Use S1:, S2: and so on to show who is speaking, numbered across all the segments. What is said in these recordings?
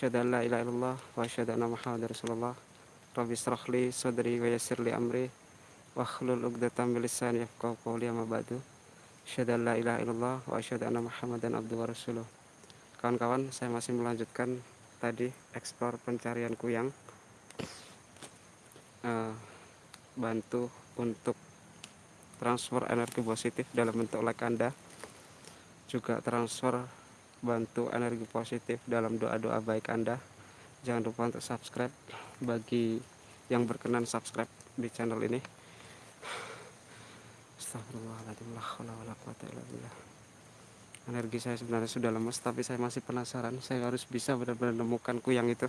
S1: Asyhadu an la ilaha illallah wa asyhadu anna Muhammadar Rasulullah. Rabbi israh li sadri wa yassir li amri wa hlul 'uqdatam min lisani yafqahu qawli amma ba'du. Asyhadu an la ilaha illallah wa asyhadu anna Muhammadan abduhu wa rasuluh. Kawan-kawan, saya masih melanjutkan tadi eksplor pencarian kuyang. Uh, bantu untuk transfer energi positif dalam bentuk like Anda juga transfer bantu energi positif dalam doa-doa baik Anda. Jangan lupa untuk subscribe bagi yang berkenan subscribe di channel ini. Energi saya sebenarnya sudah lemas tapi saya masih penasaran. Saya harus bisa benar-benar menemukan kuyang itu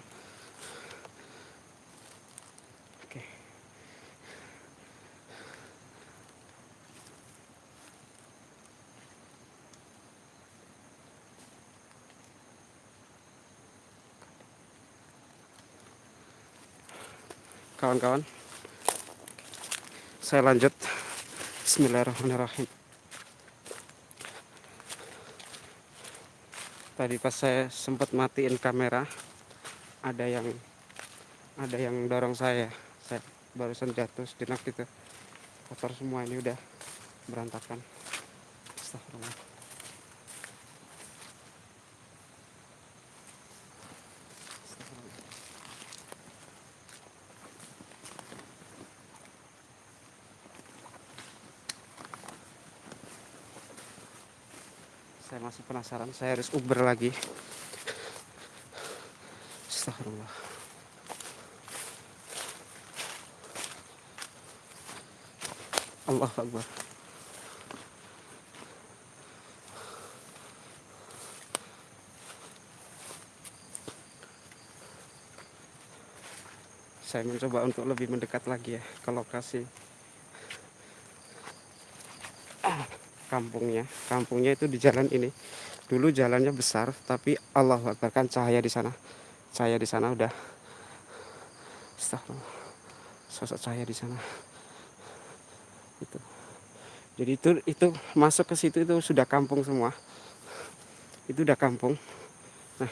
S1: kawan-kawan. Saya lanjut. Bismillahirrahmanirrahim. Tadi pas saya sempat matiin kamera ada yang ada yang dorong saya. Saya barusan jatuh sejenak gitu. Kotor semua ini udah berantakan. Astagfirullah saya masih penasaran. Saya harus uber lagi. Astagfirullah. Allah Akbar. Saya mencoba untuk lebih mendekat lagi ya ke lokasi kampungnya. Kampungnya itu di jalan ini. Dulu jalannya besar tapi Allah Akbar kan cahaya di sana. Cahaya di sana udah. Sosok cahaya di sana. Itu. Jadi itu itu masuk ke situ itu sudah kampung semua. Itu udah kampung. Nah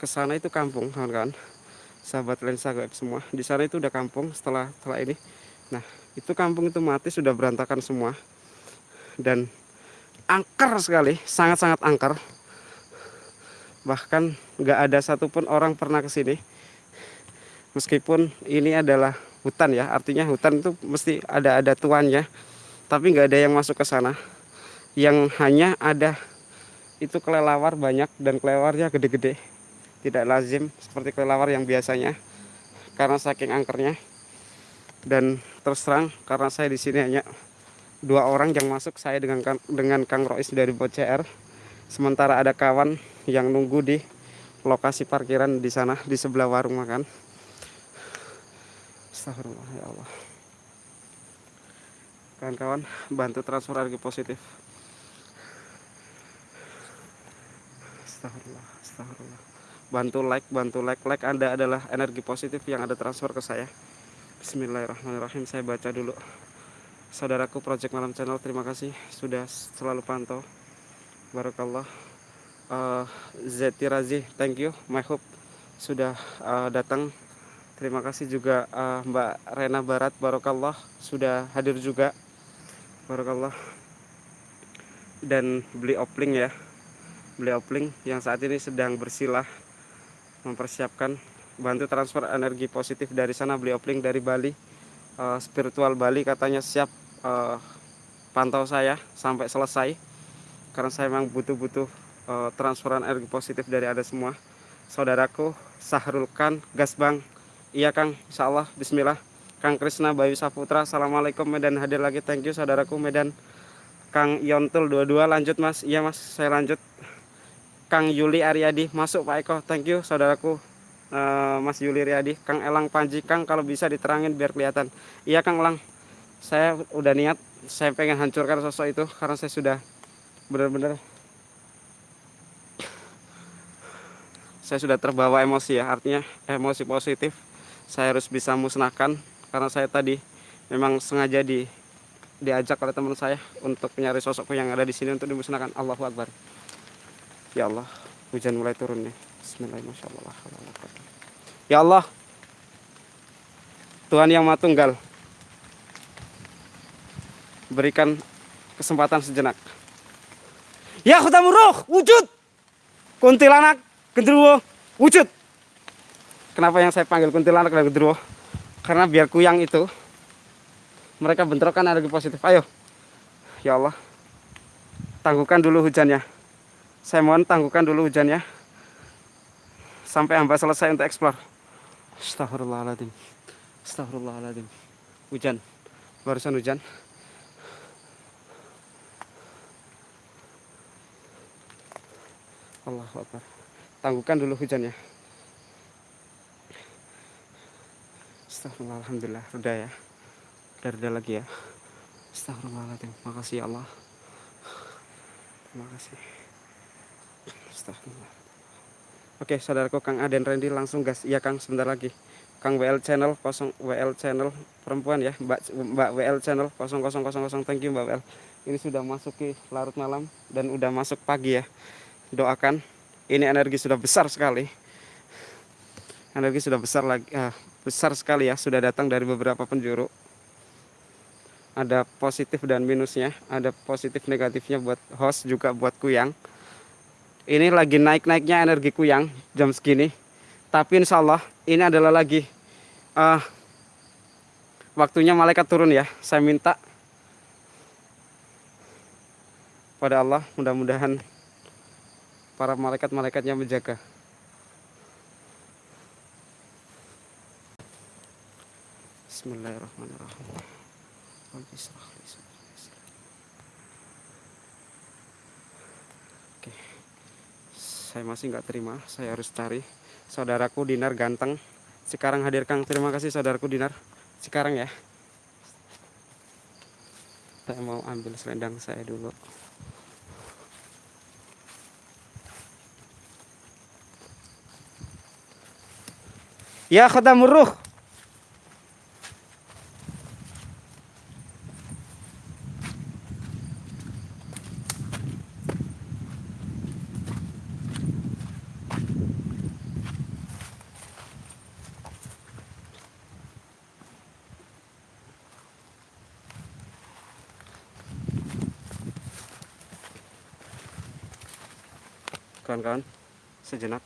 S1: ke sana itu kampung kawan-kawan. Sahabat lensa web semua. Di sana itu udah kampung setelah setelah ini. Nah itu kampung itu mati sudah berantakan semua dan angker sekali, sangat-sangat angker. Bahkan nggak ada satupun orang pernah ke sini. Meskipun ini adalah hutan ya, artinya hutan itu mesti ada ada tuannya, tapi nggak ada yang masuk ke sana. Yang hanya ada itu kelelawar banyak dan kelelawarnya gede-gede. Tidak lazim seperti kelelawar yang biasanya karena saking angkernya. Dan terus terang karena saya di sini hanya dua orang yang masuk saya dengan dengan Kang Rois dari BCR sementara ada kawan yang nunggu di lokasi parkiran di sana di sebelah warung makan. Astagfirullah ya Allah. Kawan-kawan bantu transfer energi positif. Astagfirullah Astagfirullah. Bantu like bantu like. Like anda adalah energi positif yang ada transfer ke saya. Bismillahirrahmanirrahim. Saya baca dulu saudaraku Project Malam Channel terima kasih sudah selalu pantau. Barakallah. Uh, Zeti Razi thank you. My hope sudah uh, datang. Terima kasih juga uh, Mbak Rena Barat Barakallah sudah hadir juga. Barakallah. Dan beli opling ya. Beli opling yang saat ini sedang bersilah mempersiapkan. Bantu transfer energi positif dari sana beli opling dari Bali uh, spiritual Bali katanya siap uh, pantau saya sampai selesai. Karena saya memang butuh-butuh uh, transferan energi positif dari ada semua. Saudaraku Sahrul Khan Gasbang iya Kang. Insya Allah Bismillah. Kang Krisna Bayu Saputra Assalamualaikum. Medan hadir lagi. Thank you saudaraku Medan. Kang Yontul dua-dua lanjut mas. Iya mas. Saya lanjut. Kang Yuli Aryadi masuk Pak Eko. Thank you saudaraku uh, Mas Yuli Riyadi Kang Elang Panji Kang kalau bisa diterangin biar kelihatan. Iya Kang Elang. Saya udah niat saya pengen hancurkan sosok itu karena saya sudah benar-benar saya sudah terbawa emosi ya artinya emosi positif. Saya harus bisa musnahkan karena saya tadi memang sengaja di diajak oleh teman saya untuk mencari sosokku yang ada di sini untuk dimusnahkan. Allahu Akbar. Ya Allah hujan mulai turun nih. Bismillahirrahmanirrahim. Ya Allah, Tuhan yang Maha Tunggal, berikan kesempatan sejenak. Ya Khudamuruh, wujud! Kuntilanak, genderuwo, wujud! Kenapa yang saya panggil kuntilanak dan genderuwo? Karena biar kuyang itu, mereka bentrokan energi positif. Ayo, ya Allah, tangguhkan dulu hujannya. Saya mohon tangguhkan dulu hujannya sampai hamba selesai untuk eksplor. Astagfirullahaladzim. Astagfirullahaladzim. Hujan. Barusan hujan. Allah Akbar. Tangguhkan dulu hujannya. Astagfirullah, Alhamdulillah. Reda ya. Udah reda lagi ya. Astagfirullahaladzim. Makasih ya Allah. Terima kasih. Astagfirullah. Oke, saudaraku Kang Aden Randy langsung gas. Iya Kang, sebentar lagi. Kang WL channel 0 WL channel perempuan ya, Mbak Mbak WL channel 0000. Thank you Mbak WL. Ini sudah masuk ke larut malam dan udah masuk pagi ya. Doakan. Ini energi sudah besar sekali. Energi sudah besar lagi ah, besar sekali ya, sudah datang dari beberapa penjuru. Ada positif dan minusnya, ada positif negatifnya buat host juga buat kuyang ini lagi naik-naiknya energi kuyang jam segini. Tapi insya Allah ini adalah lagi uh, waktunya malaikat turun ya. Saya minta pada Allah mudah-mudahan para malaikat-malaikatnya menjaga. Bismillahirrahmanirrahim saya masih nggak terima. Saya harus cari saudaraku Dinar ganteng. Sekarang hadir Kang. Terima kasih saudaraku Dinar. Sekarang ya. Saya mau ambil selendang saya dulu. Ya khodamuruh kawan-kawan sejenak.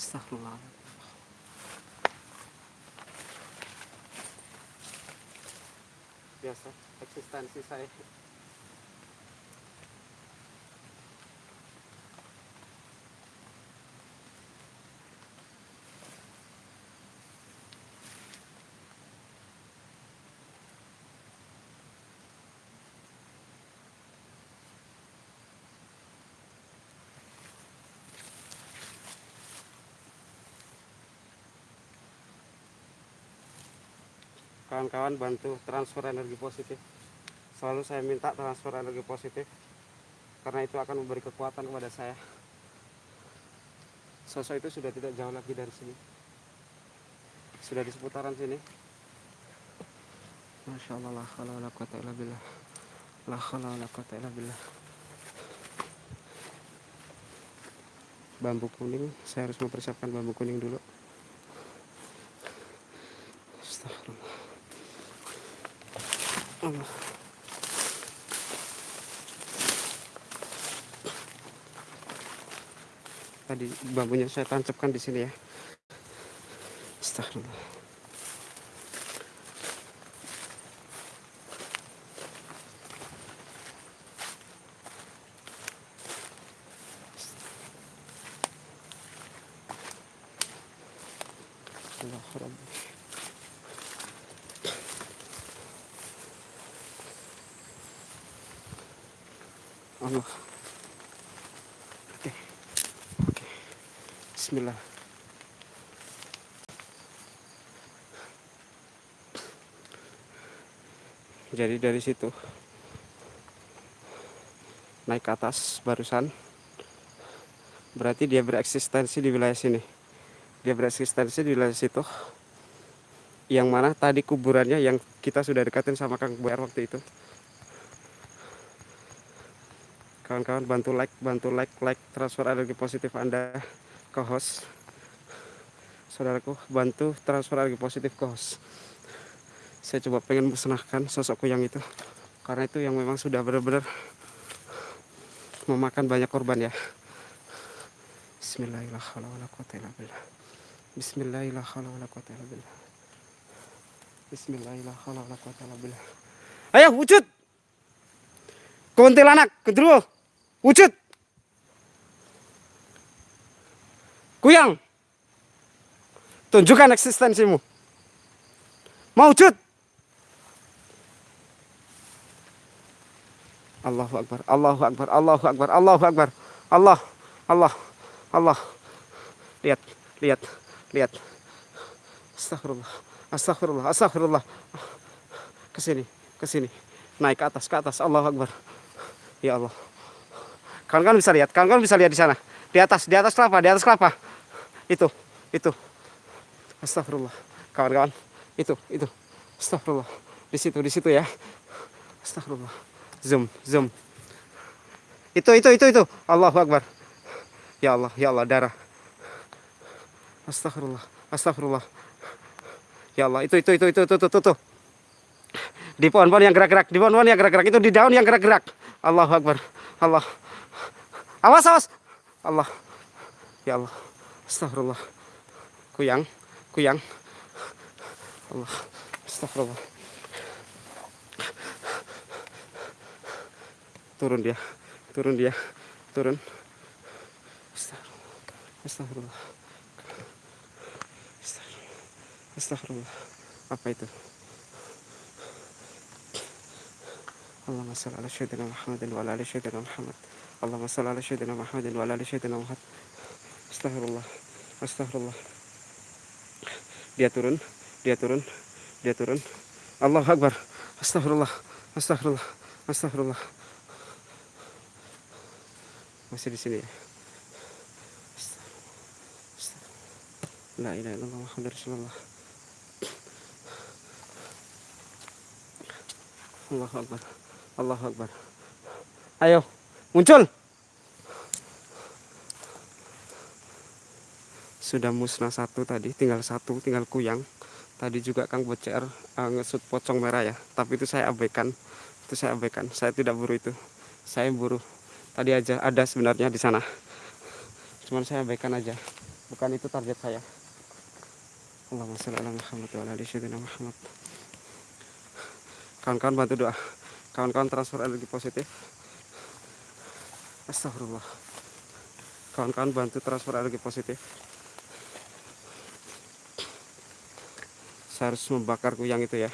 S1: Astagfirullah biasa eksistensi saya kawan-kawan bantu transfer energi positif. Selalu saya minta transfer energi positif karena itu akan memberi kekuatan kepada saya. Sosok itu sudah tidak jauh lagi dari sini. Sudah di seputaran sini. Masya Allah la khala la quwata illa billah. La la quwata illa billah. Bambu kuning saya harus mempersiapkan bambu kuning dulu Tadi bambunya saya tancapkan di sini ya. Astagfirullah. Allah oke. Oke. Bismillah. Jadi dari situ naik ke atas barusan berarti dia bereksistensi di wilayah sini. Dia bereksistensi di wilayah situ. Yang mana tadi kuburannya yang kita sudah dekatin sama Kang Buer waktu itu kawan-kawan. Bantu like bantu like like transfer energi positif anda ke host. Saudaraku bantu transfer energi positif ke host. Saya coba pengen musnahkan sosok kuyang itu. Karena itu yang memang sudah benar-benar memakan banyak korban ya. Bismillahirrahmanirrahim. Bismillahirrahmanirrahim. Bismillahirrahmanirrahim. Ayo wujud! Kuntilanak kedua wujud. Kuyang tunjukkan eksistensimu. Mau wujud Allahu Akbar Allahu Akbar Allahu Akbar Allahu Akbar. Allah Allah Allah. Lihat lihat lihat. Astagfirullah Astagfirullah Astagfirullah ke sini ke sini naik ke atas ke atas. Allahu Akbar. Ya Allah kawan-kawan bisa lihat kawan-kawan bisa lihat di sana. Di atas di atas kelapa di atas kelapa. Itu itu. Astagfirullah. Kawan-kawan itu itu. Astagfirullah. Di situ di situ ya. Astagfirullah. Zoom zoom. Itu itu itu itu. Allahu Akbar. Ya Allah ya Allah darah. Astagfirullah Astagfirullah. Ya Allah itu itu itu itu itu itu, itu. di pohon-pohon yang gerak-gerak di pohon-pohon yang gerak-gerak. Itu di daun yang gerak-gerak. Allahu Akbar. Allah awas awas. Allah. Ya Allah. Astagfirullah kuyang kuyang. Allah. Astagfirullah turun dia turun dia turun. Astagfirullah astagfirullah apa itu? Allahumma salli ala sayyidina Muhammadin wa ala sayyidina Muhammad Allahumma salli ala sayyidina Muhammadin wa ala ali sayyidina Muhammad Astagfirullah Astagfirullah Dia turun Dia turun Dia turun. Allah Akbar. Astagfirullah Astagfirullah Astagfirullah masih di sini ya? La ilaha illallah Muhammad Rasulullah. Allahu Akbar. Allahu Akbar. Ayo muncul. Sudah musnah satu tadi Tinggal satu tinggal kuyang. Tadi juga Kang Bocer uh, ngesut pocong merah ya. Tapi itu saya abaikan. Itu saya abaikan. Saya tidak buru itu. Saya buru. Tadi aja ada sebenarnya di sana. Cuman saya abaikan aja. Bukan itu target saya. Allahumma sholli ala Muhammad wa ala Muhammad. Kawan-kawan bantu doa. Kawan-kawan transfer energi positif astagfirullah. Kawan-kawan bantu transfer energi positif. Saya harus membakar kuyang itu ya.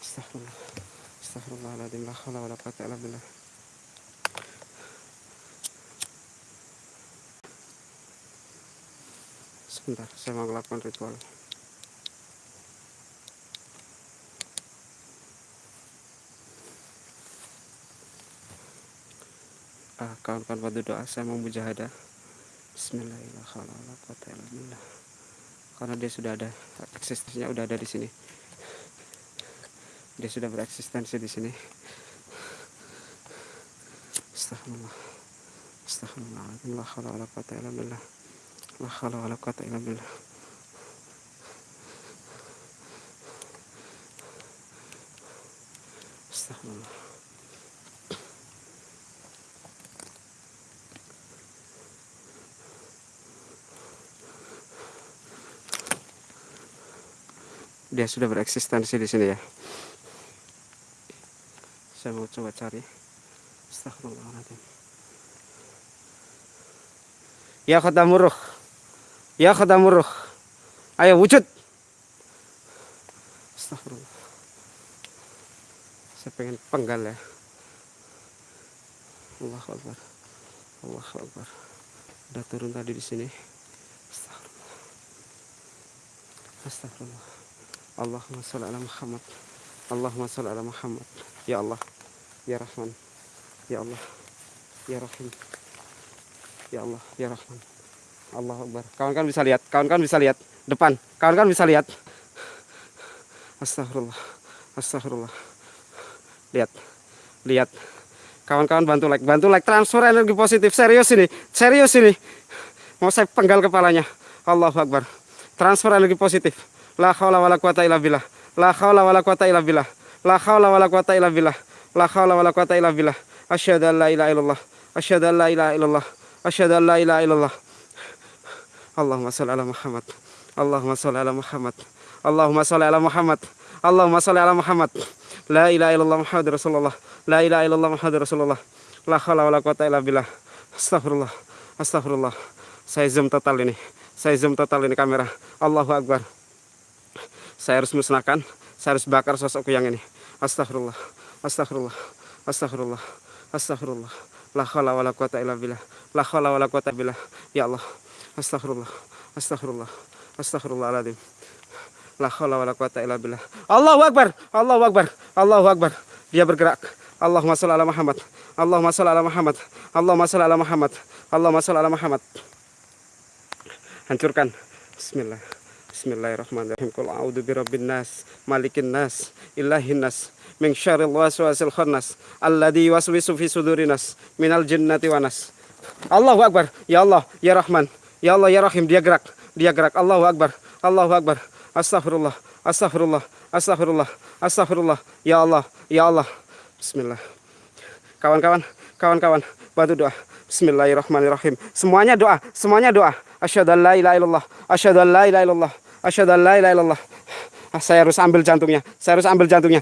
S1: Astagfirullah. Astagfirullahaladzim La khawla wa la quwata illa billah. Sebentar, saya mau melakukan ritual kawan-kawan pada doa saya mau mujahadah. Bismillahirrahmanirrahim. Karena dia sudah ada eksistensinya udah ada di sini. Dia sudah bereksistensi di sini. Astagfirullah astagfirullah la haula wala quwata illa billah. La haula wala quwata illa billah. Astagfirullah dia sudah bereksistensi di sini ya. Saya mau coba cari. Astagfirullahaladzim Ya khodamuruh Ya khodamuruh Ayo wujud. Astagfirullah Saya pengen penggal ya. Allah Akbar. Allah Akbar. Udah turun tadi di sini. Astagfirullah Astagfirullah Allahumma sholli ala Muhammad. Allahumma sholli ala Muhammad. Ya Allah Ya Rahman. Ya Allah Ya Rahim. Ya Allah Ya Rahman. Allah Akbar. Kawan-kawan bisa lihat kawan-kawan bisa lihat. Depan kawan-kawan bisa lihat. Astagfirullah Astagfirullah lihat. Kawan-kawan bantu like bantu like. Transfer energi positif. Serius ini serius ini. Mau saya penggal kepalanya. Allahu Akbar. Transfer energi positif la haula wala quwata illa billah. La haula wala quwata illa billah. La haula wala quwata illa billah. La haula wala quwata illa billah. Asyhadu an la ilaha illallah. Asyhadu an la ilaha illallah. Asyhadu an la ilaha illallah. Allahumma shalli ala Muhammad. Allahumma shalli ala Muhammad. Allahumma shalli ala Muhammad. Allahumma shalli ala Muhammad. La ilaha illallah Muhammad Rasulullah. La ilaha illallah Muhammad Rasulullah. La haula wala quwata illa billah. Astagfirullah Astagfirullah Saya zoom total ini. Saya zoom total ini kamera. Allahu Akbar Saya harus musnahkan Saya harus bakar sosokku yang ini. Astagfirullah Astagfirullah Astagfirullah Astagfirullah La haula wala quwata illa billah. La haula wala quwata billah. Ya Allah. Astagfirullah Astagfirullah Astagfirullahaladzim La haula wala quwata illa billah. Allahu Akbar Allahu Akbar Allahu Akbar. Dia bergerak. Allahumma sholli ala Muhammad Allahumma sholli ala Muhammad Allahumma sholli ala Muhammad Allahumma sholli ala Muhammad. Hancurkan. Bismillah Bismillahirrahmanirrahim. Qul a'udzu birabbin nas malikin nas ilahin nas min syarril waswasil khannas alladzi yuwaswisu fi sudurin nas minal jinnati wan nas. Allahu Akbar. Ya Allah ya Rahman. Ya Allah ya Rahim. Dia gerak. Dia gerak. Allahu Akbar. Allahu Akbar. Astagfirullah Astagfirullah Astagfirullah Astagfirullah ya Allah. Ya Allah. Bismillah. Kawan-kawan. Kawan-kawan. Bantu doa. Bismillahirrahmanirrahim. Semuanya doa. Semuanya doa. Asyhadu an la ilaha illallah. Asyhadu an la ilaha illallah asyhadu la ilaha illallah. Ah, saya harus ambil jantungnya. Saya harus ambil jantungnya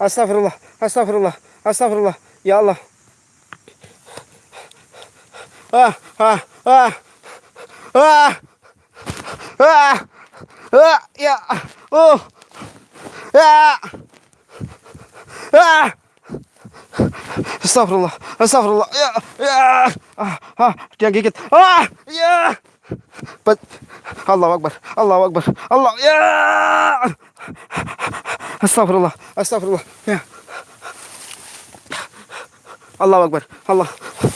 S1: أستغفر الله أستغفر الله أستغفر الله. يا الله. آه آه آه آه آه آه يا أوه يا آه. أستغفر الله أستغفر الله. يا يا آه آه دقيقة آه يا. الله أكبر الله أكبر الله. يا. أستغفر الله أستغفر الله. الله أكبر الله.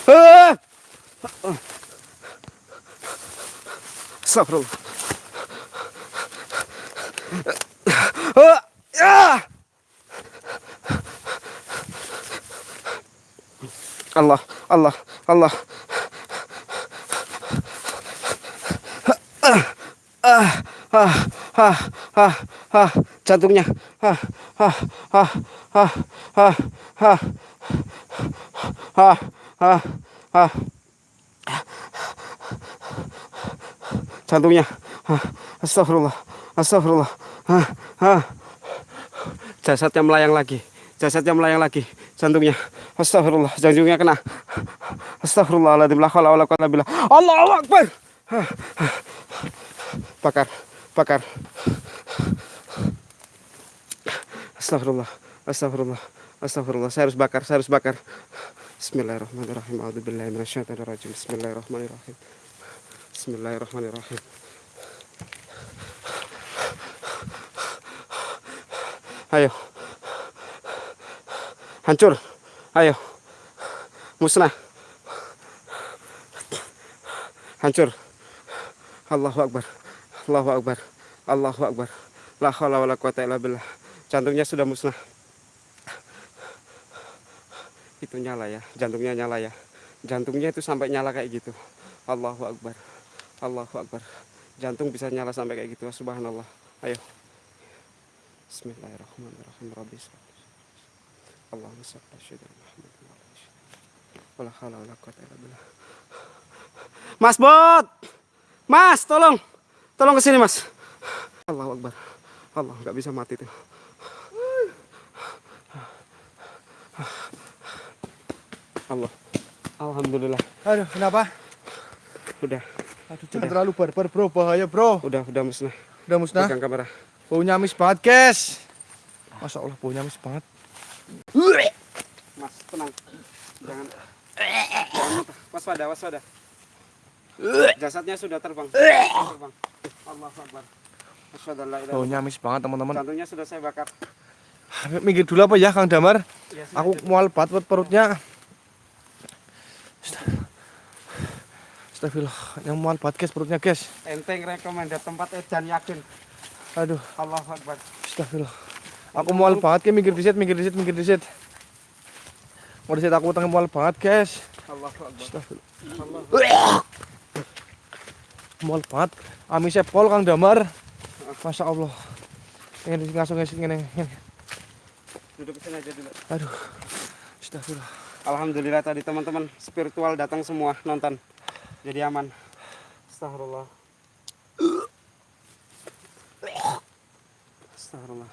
S1: آه. أستغفر الله. آه. الله الله الله. آه. آه. آه. آه. Ah, jantungnya. Ah, ah, ah, ah, ah, ah, ah, ah, ah. Jantungnya. Ah, Astagfirullah. Astagfirullah. Ah, ah. Jasadnya melayang lagi. Jasadnya melayang lagi. Jantungnya. Astagfirullah. Jantungnya kena. Astagfirullahaladzim. La haula wala quwata billah. Akbar. Bakar. Bakar. Astagfirullah. Astagfirullah. Astagfirullah. Saya harus bakar. Saya harus bakar. Bismillahirrahmanirrahim. A'udzubillahi minasyaitonirrajim. Bismillahirrahmanirrahim. Bismillahirrahmanirrahim. Ayo. Hancur. Ayo. Musnah. Hancur. Allahu Akbar. Allahu Akbar. Allahu Akbar. La haula wala quwata illa billah. Jantungnya sudah musnah. Itu nyala ya, jantungnya nyala ya. Jantungnya itu sampai nyala kayak gitu. Allahu Akbar. Allahu Akbar. Jantung bisa nyala sampai kayak gitu. Subhanallah. Ayo. Bismillahirrahmanirrahim. Rabbi Allahumma shalli ala Muhammad. Wala haula wala quwata illa billah. Mas Bot. Mas, tolong. Tolong ke sini, Mas. Allahu Akbar. Allah nggak bisa mati tuh. Allah. Alhamdulillah.
S2: Aduh, kenapa?
S1: Udah,
S2: Aduh, jangan terlalu barbar, bro. Bahaya, bro.
S1: udah, udah musnah.
S2: Udah musnah.
S1: Pegang kamera.
S2: Baunya amis banget, guys. Masya Allah, baunya amis banget.
S1: Mas, tenang. Jangan. Waspada, waspada. Jasadnya sudah terbang. terbang. Ilaha illallah.
S2: Baunya amis banget teman-teman.
S1: Jantungnya sudah saya bakar.
S2: Minggir dulu apa ya Kang Damar?
S1: Ya,
S2: Aku mual banget perutnya. Astagfirullah, yang mual banget guys perutnya guys.
S1: enteng rekomendasi tempat edan yakin.
S2: Aduh,
S1: Allahu Akbar.
S2: astagfirullah. Aku mual banget guys, minggir disit, minggir disit, minggir disit. Mau disit aku tengah mual banget guys.
S1: Allahu Akbar.
S2: Astagfirullah. Mual banget. Amisnya pol Kang Damar. Masya Allah. Ngasuk ngasuk ini. ini.
S1: Duduk sini aja dulu.
S2: Aduh. Astagfirullah.
S1: Alhamdulillah tadi teman-teman spiritual datang semua nonton. Jadi aman. Astagfirullah. Astagfirullah.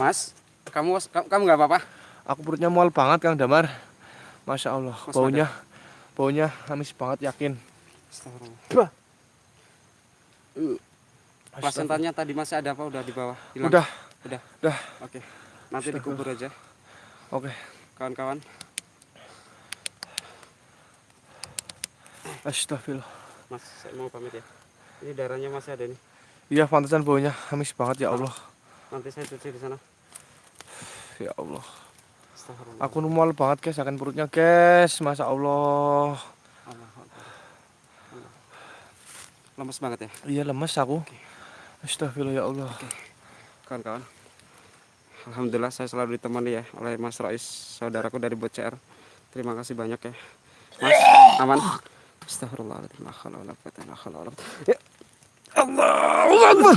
S1: Mas, kamu kamu nggak apa-apa?
S2: Aku perutnya mual banget Kang Damar. Masya Allah.
S1: Mas
S2: Baunya, baunya amis banget yakin.
S1: Astagfirullah.
S2: Astagfirullah.
S1: Plasentanya tadi masih ada apa? Udah di bawah? Hilang?
S2: Udah,
S1: Udah.
S2: udah.
S1: Oke. Nanti dikubur aja,
S2: Oke.
S1: kawan-kawan.
S2: Astagfirullah.
S1: Mas, saya mau pamit ya. Ini darahnya masih ada nih.
S2: Iya, pantesan baunya amis banget ya Allah.
S1: Nanti saya cuci di sana.
S2: Ya Allah. Aku mual banget guys, akan perutnya guys. Masya Allah.
S1: Lemes banget ya,
S2: Iya lemes aku. Astagfirullah ya Allah.
S1: kawan-kawan. Alhamdulillah saya selalu ditemani ya oleh Mas Rais, saudaraku dari BCR. Terima kasih banyak ya. Mas, aman? Astagfirullahaladzim. La haula wala quwata illa billah. Ya. Allahu Akbar.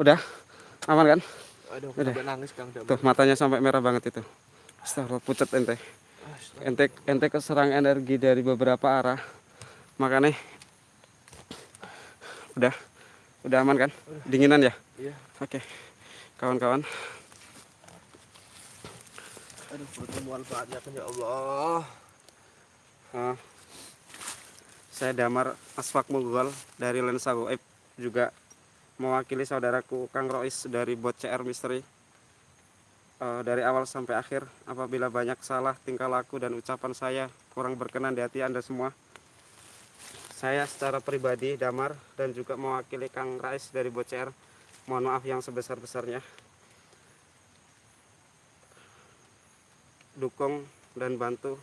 S1: Udah? Aman kan?
S2: Aduh,
S1: Udah.
S2: nangis Kang.
S1: Tuh matanya sampai merah banget itu. Astagfirullah pucat ente. Ente ente keserang energi dari beberapa arah. Makanya udah udah aman kan? Dinginan ya?
S2: Iya.
S1: Oke. Kawan-kawan,
S2: Aduh, mual banget ya Allah.
S1: eh, saya Damar Asfak Munggol dari Lensa Goib juga mewakili saudaraku Kang Rois dari Bot CR Misteri. Eh, dari awal sampai akhir apabila banyak salah tingkah laku dan ucapan saya kurang berkenan di hati Anda semua. Saya secara pribadi Damar dan juga mewakili Kang Rais dari Bot CR mohon maaf yang sebesar-besarnya. Dukung dan bantu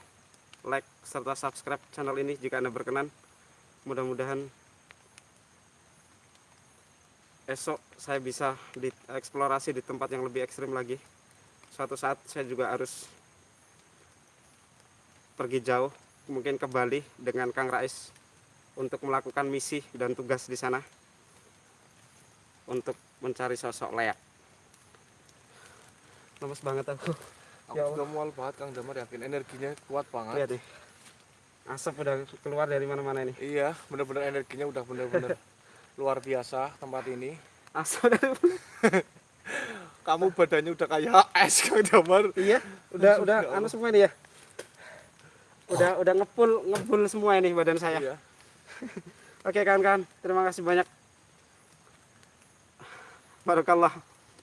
S1: like serta subscribe channel ini jika Anda berkenan. Mudah-mudahan esok saya bisa dieksplorasi di tempat yang lebih ekstrim lagi. Suatu saat saya juga harus pergi jauh, mungkin ke Bali dengan Kang Rais untuk melakukan misi dan tugas di sana untuk mencari sosok layak. Lemes banget aku.
S2: Aku
S1: Ya
S2: mual banget Kang Damar yakin energinya kuat banget.
S1: Lihat nih. Asap udah keluar dari mana-mana ini.
S2: Iya, bener-bener energinya udah bener-bener luar biasa tempat ini.
S1: Asap dari
S2: Kamu badannya udah kayak es Kang Damar.
S1: Iya, udah udah anu semua ini ya. Udah udah ngepul ngebul semua ini badan saya.
S2: Iya.
S1: Oke kawan-kawan, terima kasih banyak. Barakallah.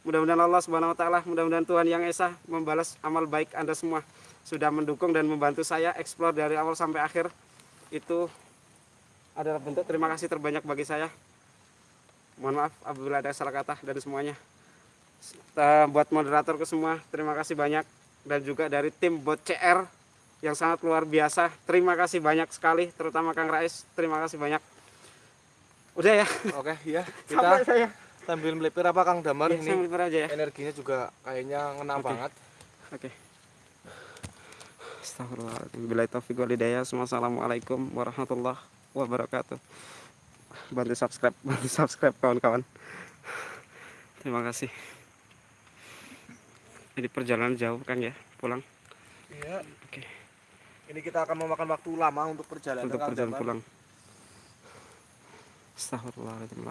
S1: Mudah-mudahan Allah Subhanahu wa taala, mudah-mudahan Tuhan yang Esa membalas amal baik Anda semua sudah mendukung dan membantu saya eksplor dari awal sampai akhir. Itu adalah bentuk terima kasih terbanyak bagi saya. Mohon maaf apabila ada salah kata dan semuanya. Buat moderator ke semua, terima kasih banyak dan juga dari tim Bot CR yang sangat luar biasa. Terima kasih banyak sekali, terutama Kang Rais. Terima kasih banyak. Udah ya,
S2: Oke, iya.
S1: sampai
S2: Kita
S1: saya.
S2: sambil melipir apa Kang Damar
S1: Ya,
S2: ini
S1: aja ya.
S2: energinya juga kayaknya ngena
S1: Oke.
S2: banget.
S1: Oke. Astagfirullahaladzim. Bila taufiq wal hidayah. Assalamualaikum warahmatullahi wabarakatuh. Bantu subscribe, bantu subscribe kawan-kawan. Terima kasih. Jadi perjalanan jauh kan ya, pulang
S2: Iya.
S1: Oke.
S2: Ini kita akan memakan waktu lama untuk perjalanan
S1: untuk perjalanan pulang. Astagfirullahaladzim.